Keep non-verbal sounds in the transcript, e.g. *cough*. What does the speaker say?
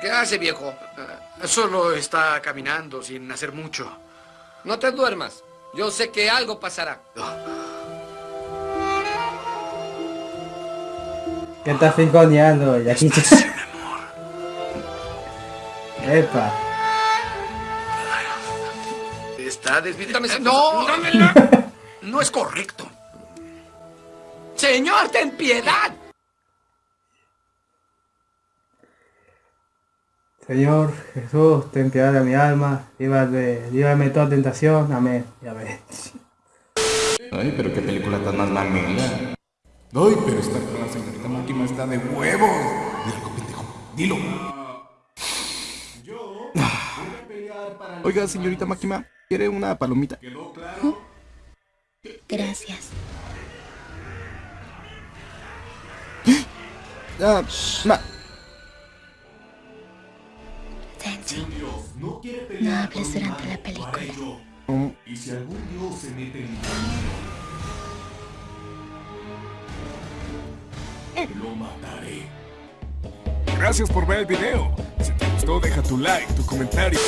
¿Qué hace, viejo? Eh, solo está caminando sin hacer mucho. No te duermas. Yo sé que algo pasará. ¿Qué estás finconeando, Yaquito? Epa. Está desvirtuando. No, no, *laughs* no es correcto. Señor, ten piedad. Señor Jesús, ten piedad de mi alma, líbrame, líbrame toda tentación, amén. Ya ves. Ay, pero qué película tan más mamela. Ay, pero esta con la señorita Máquina está de huevos. Dilo, pendejo, dilo. Oiga, señorita Máquina, ¿quiere una palomita? Gracias. Ah, ma No hables durante la película. Y si algún dios se mete en lo mataré. Gracias por ver el video. Si te gustó, deja tu like, tu comentario.